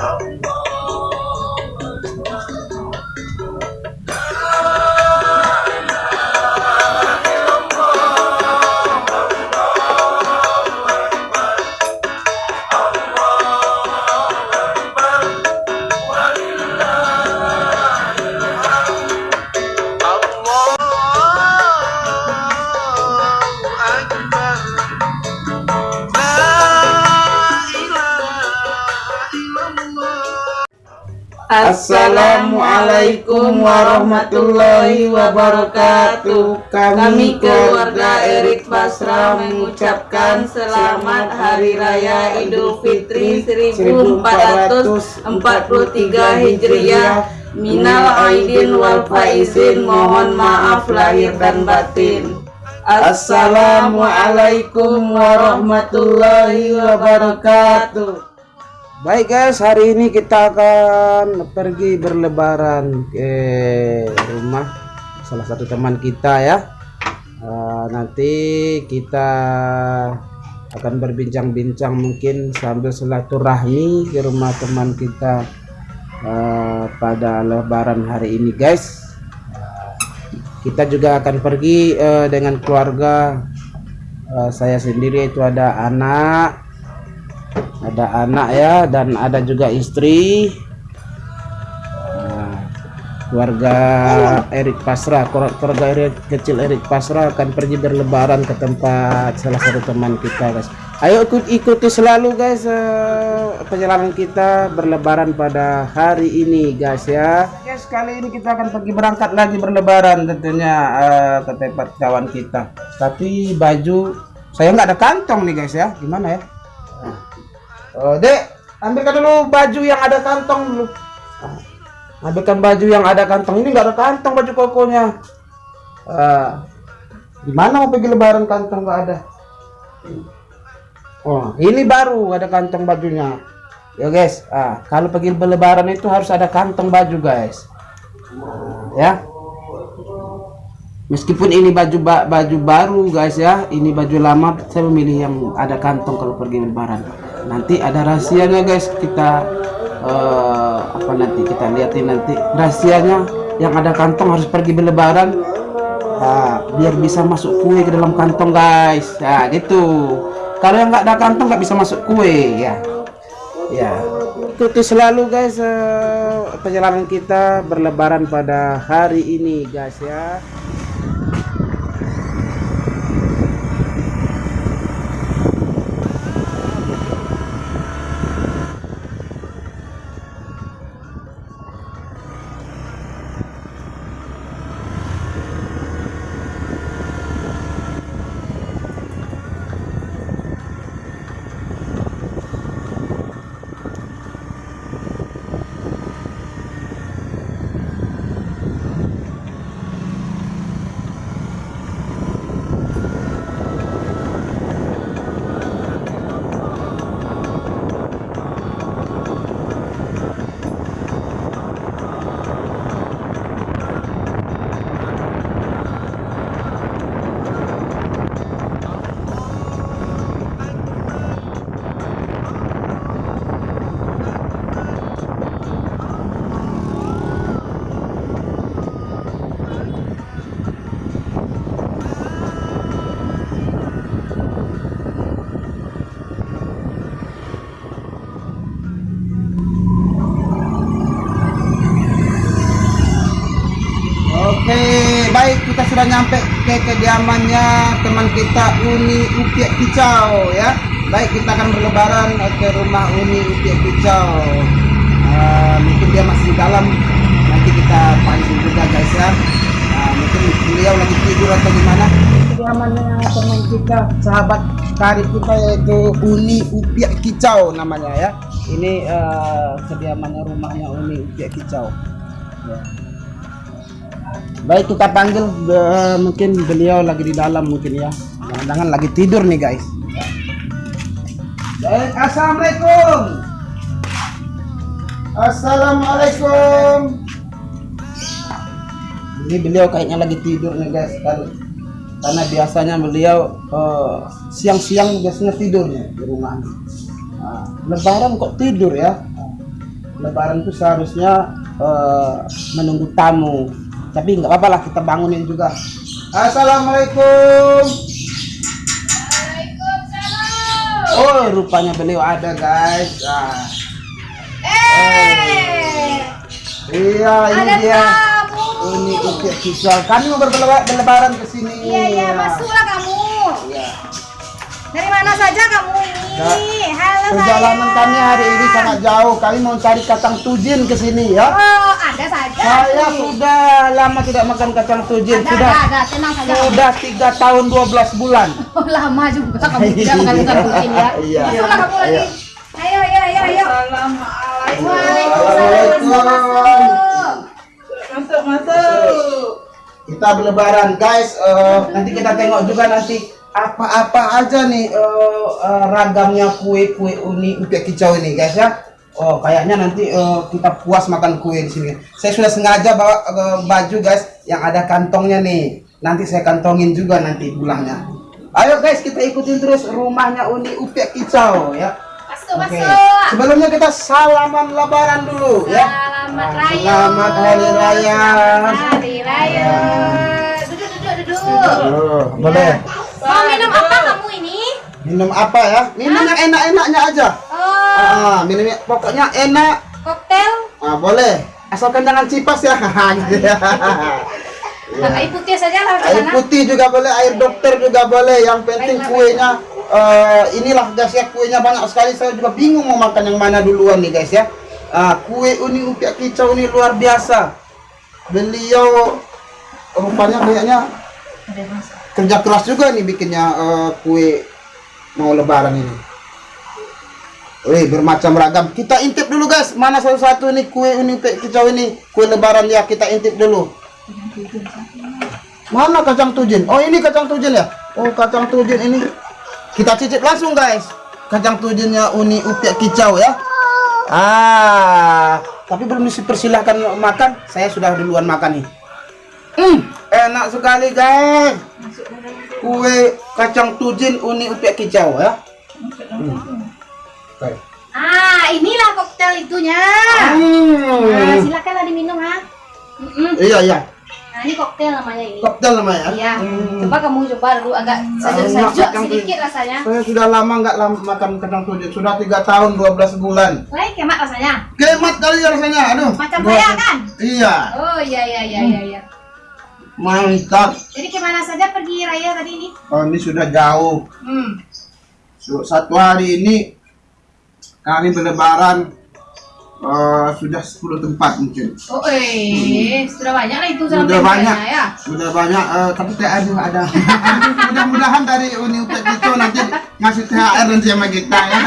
Oh, Assalamualaikum warahmatullahi wabarakatuh. Kami keluarga Erik Basra mengucapkan selamat Hari Raya Idul Fitri 1443 Hijriah. Minal aidin wal faizin. Mohon maaf lahir dan batin. Assalamualaikum warahmatullahi wabarakatuh. Baik guys, hari ini kita akan pergi berlebaran ke rumah salah satu teman kita ya. Uh, nanti kita akan berbincang-bincang mungkin sambil silaturahmi ke rumah teman kita uh, pada lebaran hari ini guys. kita juga akan pergi uh, dengan keluarga uh, saya sendiri itu ada anak ada anak ya dan ada juga istri. Nah, keluarga Erik Pasra keluarga Erik kecil Erik Pasra akan pergi berlebaran ke tempat salah satu teman kita guys. Ayo ikut ikuti selalu guys uh, perjalanan kita berlebaran pada hari ini guys ya. Guys kali ini kita akan pergi berangkat lagi berlebaran tentunya uh, ke tempat kawan kita. Tapi baju saya nggak ada kantong nih guys ya. Gimana ya Oh, dek, ambilkan dulu baju yang ada kantong dulu. Ambilkan baju yang ada kantong. Ini nggak ada kantong baju kokonya. Uh, gimana mau pergi lebaran kantong nggak ada? Oh, ini baru ada kantong bajunya. Ya guys, ah, kalau pergi lebaran itu harus ada kantong baju guys. Ya. Meskipun ini baju baju baru guys ya, ini baju lama, saya memilih yang ada kantong kalau pergi lebaran nanti ada rahasianya guys. Kita uh, apa nanti? Kita lihatin nanti rahasianya. Yang ada kantong harus pergi berlebaran. Nah, biar bisa masuk kue ke dalam kantong guys. Ya gitu. Kalau yang nggak ada kantong nggak bisa masuk kue ya. Ya. Ikuti selalu guys uh, perjalanan kita berlebaran pada hari ini guys ya nyampe ke kediamannya teman kita Uni Upiak Kicau ya. Baik kita akan berlebaran ke rumah Uni Upiak Kicau. Uh, mungkin dia masih di dalam. Nanti kita panggil juga guys ya. Uh, mungkin beliau lagi tidur atau gimana. Kediamannya teman kita sahabat karib kita yaitu Uni Upiak Kicau namanya ya. Ini uh, kediamannya rumahnya Uni Upiak Kicau. Ya baik kita panggil uh, mungkin beliau lagi di dalam mungkin ya. Jangan lagi tidur nih guys. Baik assalamualaikum. Assalamualaikum. Ini beliau kayaknya lagi tidur nih guys. Kan karena biasanya beliau eh, siang-siang uh, biasanya tidurnya di rumah nah, lebaran kok tidur ya? Lebaran itu seharusnya eh, menunggu tamu. Tapi nggak apa-apa lah kita bangunin juga. Assalamualaikum. Oh, rupanya beliau ada guys. Ah. Eh, Iya, ini ada dia. kamu. Ini ukir kisah. Kami mau berleba- berlebaran ke sini. Iya, iya, Ya. masuklah kamu. Iya. Dari mana saja kamu Halo Perjalanan kami hari ini sangat jauh. Kami mau cari kacang tujin ke sini ya. Oh, ada saja. Saya nih. sudah lama tidak makan kacang tujin. ada, Sudah ada, ada, tenang saja. sudah tiga tahun 12 bulan. Oh, lama juga kamu tidak makan ikan kucing ya. Iya. Masuklah kamu lagi. Iya. Ayo, ayo, ayo, ayo. Assalamualaikum. Waalaikumsalam. Masuk, masuk. Kita berlebaran guys. Eh, nanti kita tengok juga nanti apa-apa aja nih eh, eh, ragamnya kue-kue uni upiak kicau ini guys ya. Oh kayaknya nanti eh, kita puas makan kue di sini. Saya sudah sengaja bawa eh, baju guys yang ada kantongnya nih. Nanti saya kantongin juga nanti pulangnya. Ayo guys kita ikutin terus rumahnya uni upiak kicau ya. Masuk, Oke. masuk. Sebelumnya kita salaman lebaran dulu ya. Selamat raya. Selamat hari raya. Selamat hari raya. Duduk, duduk, duduk. Oh, boleh. Mau minum apa kamu ini? Minum apa ya? Minum yang enak-enaknya aja. Oh, Ah, minumnya pokoknya enak. koktail. Ah, boleh. Asalkan jangan cipas ya. Ya. Nah, air putih saja lah Air sana. putih juga boleh, air dokter juga boleh. Yang penting Baiklah, kuenya eh, inilah guys ya kuenya banyak sekali. Saya juga bingung mau makan yang mana duluan nih guys ya. Ah, kue uni upiak kicau ini luar biasa. Beliau rupanya kayaknya kerja keras juga nih bikinnya eh, kue mau lebaran ini. Wih, bermacam ragam. Kita intip dulu guys, mana salah satu nih kue upiak kicau ini, kue lebaran ya kita intip dulu. Mana kacang tujin? Oh ini kacang tujin ya? Oh kacang tujin ini. Kita cicip langsung guys. Kacang tujinnya uni upiak kicau ya. Ah, tapi belum dipersilahkan makan. Saya sudah duluan makan nih. Hmm, enak sekali guys. Kue kacang tujin uni upiak kicau ya. Hmm. Oke. Ah, inilah koktail itunya. Nah, Hmm. silakanlah diminum ha. Mm-mm. Iya iya. Nah, ini koktail namanya ini. Koktel namanya. Iya. Hmm. Coba kamu coba dulu agak Enak sajuk-sajuk sedikit tujin. rasanya. Saya sudah lama nggak makan kacang tujin. Sudah tiga tahun 12 bulan. Baik, kemat rasanya. Kemat kali ya rasanya. Aduh. Macam saya kan? Iya. Oh iya iya iya iya iya. Mantap. Jadi ke mana saja pergi raya tadi ini? Oh, ini sudah jauh. Hmm. Satu hari ini kami berlebaran eh, sudah 10 tempat mungkin. Oh eh, sudah banyak lah itu Sudah banyak. ya. Sudah banyak eh, tapi THR juga ada. Mudah-mudahan dari Uni Upet itu nanti ngasih THR nanti sama kita ya.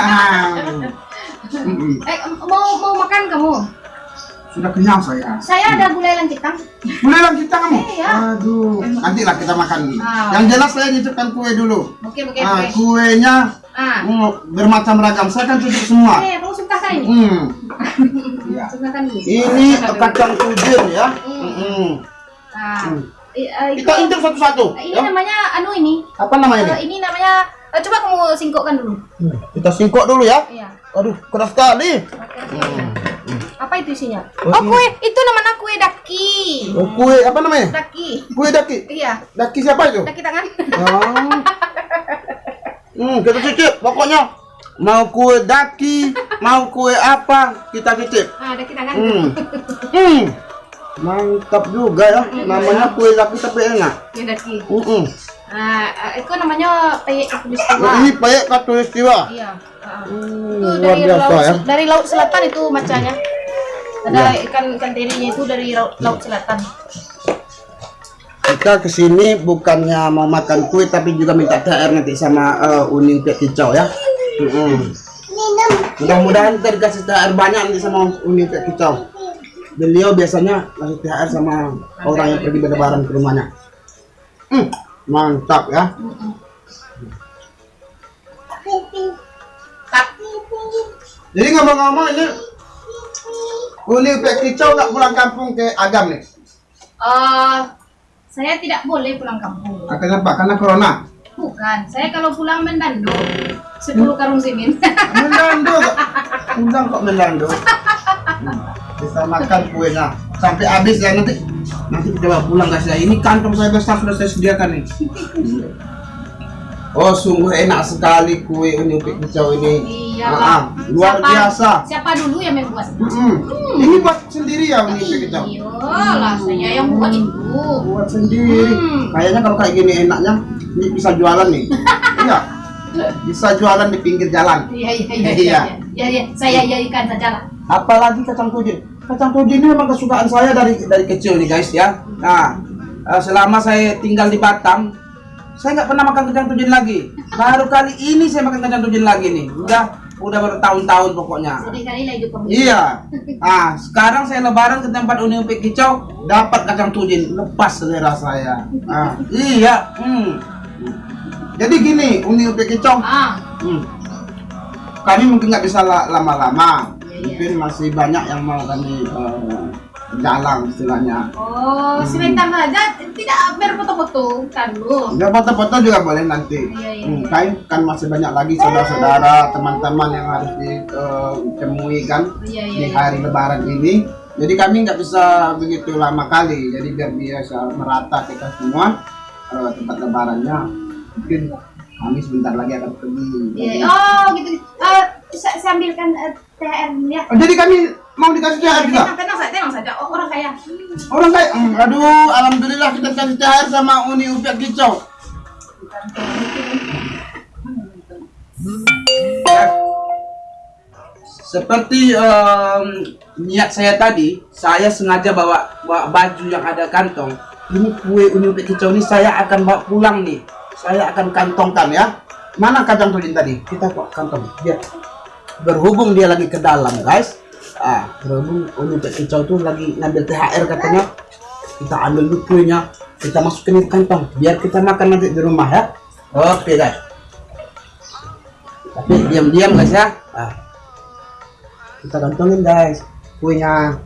Mm-mm. Eh mau mau makan kamu? Sudah kenyang saya. Saya ada gulai langkitang. Lah kita kamu. Iya. Aduh, nantilah kita makan. Ah. Yang jelas saya nyicipkan kue dulu. Oke oke Ah, oke. kuenya Ah. bermacam ragam. Saya kan cicip semua. Eh, kamu suka kan ini? Hmm. Iya. Suka kan ini? Ini kacang tujin ya. Mm-mm. Ah. Hmm. Eh, itu, Kita intip satu-satu. ini ya. namanya anu ini. Apa namanya Eh, ini? ini namanya eh, coba kamu singkokkan dulu. Hmm, Kita singkok dulu ya. Iya. Aduh, keras sekali. Oke, oke. Apa itu isinya? Oh, Oh, kue itu namanya kue daki. Oh, kue apa namanya? Daki. Kue daki. Iya, Daki siapa itu? daki tangan. Oh. Hmm, kita cicip. Pokoknya mau kue daki, mau kue apa, kita cicip. Ah, daki tangan. Hmm. Hmm. Mantap juga ya. Namanya kue daki tapi enak. Kue daki. Hmm. Ah, ah, itu namanya peyek Oh, katulistiwa. ini payek katulistiwa. Iya. ah. Hmm, Itu luar dari biasa laut ya. dari laut selatan itu macanya. Ada Iya. ikan ikan terinya itu dari laut, laut selatan. Kita ke sini bukannya mau makan kue tapi juga minta THR nanti sama uh, Uning Pek Kicau ya. Mudah-mudahan kita dikasih THR banyak nanti sama Uning Pek Kicau. Beliau biasanya kasih THR sama orang yang pergi berlebaran ke rumahnya. Hmm, mantap ya. Jadi ngomong-ngomong ini Uning Pek Kicau nggak pulang kampung ke Agam nih. Eh, saya tidak boleh pulang kampung. Ah, Kenapa? Karena corona. Bukan, saya kalau pulang mendando 10 karung simin. Kok. Pulang kok melando. bisa makan kuenya sampai habis ya nanti nanti kita bawa pulang guys ya ini kantong saya besar sudah saya sediakan nih oh sungguh enak sekali kue uni upik hijau ini Iya, Ah, ah, luar Siapa- biasa Siapa dulu yang membuat? Mm-mm. ini buat sendiri ya uni upik hijau Iyalah, saya yang buat itu. buat sendiri Hmm. kayaknya kalau kayak gini enaknya ini bisa jualan nih iya bisa jualan di pinggir jalan Iya, iya, iya, Iya. iya, iya, iya. Saya jadikan saja lah. apalagi kacang tujin kacang tujin ini memang kesukaan saya dari dari kecil nih guys ya nah eh, selama saya tinggal di Batam saya nggak pernah makan kacang tujin lagi. Baru kali ini saya makan kacang tujin lagi nih. Udah udah bertahun-tahun pokoknya. Iya. Ah sekarang saya lebaran ke tempat Uni Upik Kicau dapat kacang tujin. Lepas selera saya. Ah iya hmm. jadi gini Uni Upik Kicau. Ah, Hmm. Kami mungkin nggak bisa la- lama-lama. Iya, iya. Mungkin masih banyak yang mau kami eh, jalan istilahnya. oh, sebentar saja. Tidak berfoto-foto, kan lu. Ya foto-foto juga boleh nanti. Iya, iya, Hmm, iya. kan, kan masih banyak lagi saudara-saudara, teman-teman yang harus ditemui kan Iya, iya, di iya. hari Lebaran ini. Jadi kami nggak bisa begitu lama kali. Jadi biar biasa merata kita semua eh, tempat Lebarannya. Mungkin kami sebentar lagi akan pergi. Iya, oh gitu. Eh, sa- sambilkan eh, THR ya. Oh, jadi kami mau dikasih THR juga? Tenang, tenang saja, tenang saja. Oh, orang kaya. Orang kayak, hmm, aduh, alhamdulillah kita kasih THR sama Uni Upik Kicau. Ya. Seperti em, niat saya tadi, saya sengaja bawa, bawa baju yang ada kantong. Ini kue Uni Upik Kicau ini saya akan bawa pulang nih. Saya akan kantongkan ya. Mana kacang tujin tadi? Kita kok kantong. Biar berhubung dia lagi ke dalam guys ah berhubung Uni Upik Kicau tuh lagi ngambil THR katanya. Kita ambil dulu kuenya kita masukin di kantong biar kita makan nanti di rumah ya. Oke guys. Tapi diam-diam guys ya. Ah. kita kantongin guys kuenya.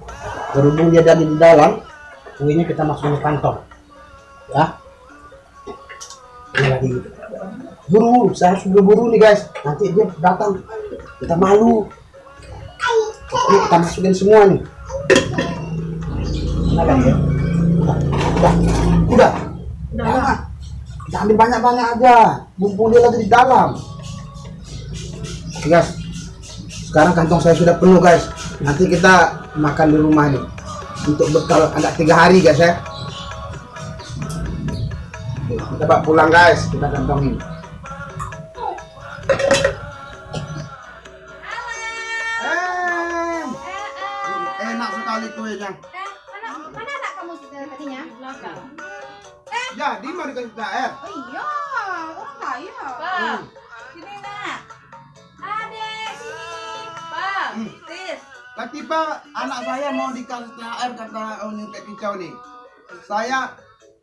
Berhubung dia ada di dalam kuenya kita masukin di kantong. Ya. Ini lagi. Buru saya harus buru-buru nih guys. Nanti dia datang kita malu Oke, kita masukin semua nih. Mana kan ya? Udah. Udah. Udah udah kita ambil banyak-banyak aja. Mumpung dia lagi di dalam. Oke, guys sekarang kantong saya sudah penuh guys. Nanti kita makan di rumah nih untuk bekal ada tiga hari guys ya. Kita bawa pulang guys kita kantongin enak sekali kuenya Eh, mana, mana anak kamu tadinya? Belakang. jadi mau dikasih THR Oh iya, orang kaya. Hmm. Sini nak. Adek, sini. Bang, Hmm. tis. Latifa, anak saya mau dikasih THR kata Uni Upik Kicau nih. Saya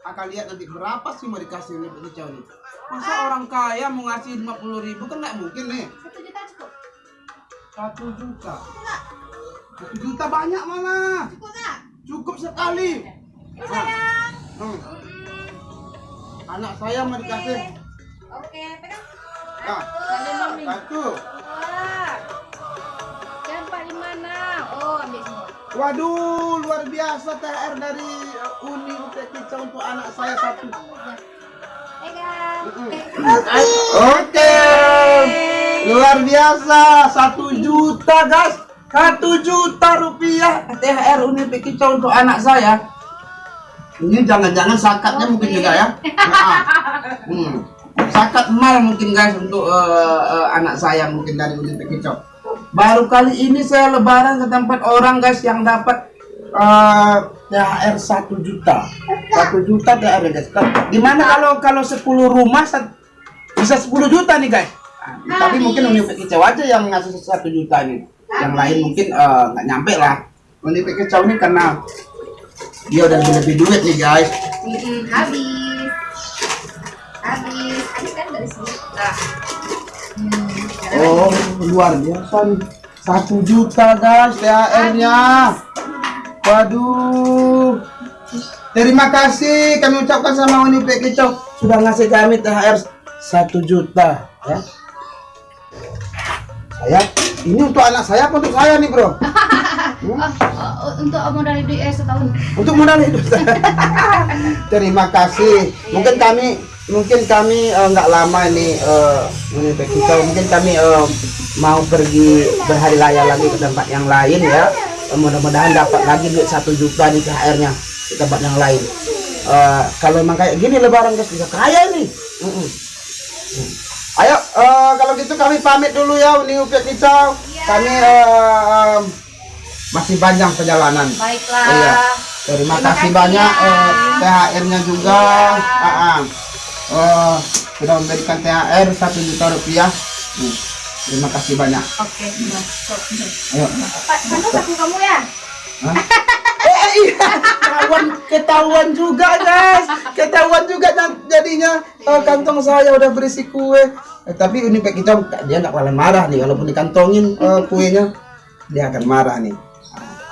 akan lihat nanti berapa sih mau dikasih Uni Upik Kicau nih. Masa orang kaya mau ngasih 50 ribu kan nggak mungkin nih. Satu juta cukup. Satu juta. Satu juta banyak malah. Cukup sekali. Sayang. Hmm. Anak saya mau dikasih. Oke, pegang. Nah, satu. Dua. Dan empat lima enam. Oh, ambil semua. Waduh, luar biasa THR dari uh, Uni Upik Kicau untuk anak saya satu. Pegang. Oke. Luar biasa, satu juta guys, satu juta rupiah THR Uni Kicau untuk anak saya. Ini jangan-jangan sakatnya mungkin juga ya. Nah, hmm. Sakat mal mungkin guys untuk eh, eh, anak saya mungkin dari Uni Kicau. Baru kali ini saya lebaran ke tempat orang guys yang dapat eh, THR satu juta. Satu juta THR guys. Di mana kalau kalau 10 rumah bisa 10 juta nih guys. Nah, tapi mungkin Uni Kicau aja yang ngasih satu juta nih. Yang lain mungkin eh, nggak nyampe lah. Uni Kicau ini karena dia udah lebih lebih duit nih guys. Mm-mm, habis. Habis. Habis kan dari sini. Nah. Hmm, Oh luar biasa nih. Satu juta guys THR-nya. Waduh. Terima kasih kami ucapkan sama Uni Kicau sudah ngasih kami THR satu juta ya. Saya ini untuk anak saya apa untuk saya nih bro? Ah, ah, untuk modal hidup eh setahun. untuk modal hidup terima kasih mungkin kami mungkin kami eh, nggak lama ini eh, ini Pak Kicau. mungkin kami eh, mau pergi berhari raya lagi ke tempat yang lain ya Eh, mudah-mudahan dapat lagi duit satu juta di THR nya di tempat yang lain Eh, kalau emang kayak gini lebaran guys bisa kaya ini Mm-mm. Mm. Ayo eh, kalau gitu kami pamit dulu ya ini Upik Kicau kami eh, masih panjang perjalanan Baiklah. Iya. Terima, Terima kasih kasih banyak ya. eh, THR-nya juga. Ah, ah. Eh, sudah memberikan THR satu juta rupiah. Hmm. Terima kasih banyak. Oke, masuk. Ayo. Pak, kamu ya? Eh iya, ketahuan ketahuan juga guys, ketahuan juga jadinya eh, kantong saya udah berisi kue. Eh, tapi ini kita dia nggak bakalan marah nih, walaupun dikantongin eh, kuenya dia akan marah nih.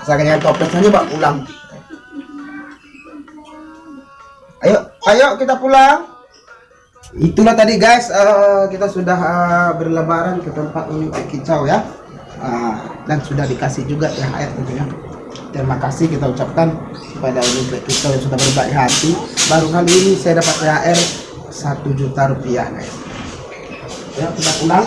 Asalkan jangan toples aja pak pulang. Ayo, ayo kita pulang. Itulah tadi guys, eh, kita sudah eh, berlebaran ke tempat Uni Kicau ya. Ah, dan sudah dikasih juga THR tentunya. Terima kasih kita ucapkan kepada Uni Kicau yang sudah berbaik hati. Baru kali ini saya dapat THR satu juta rupiah guys. Ya kita pulang.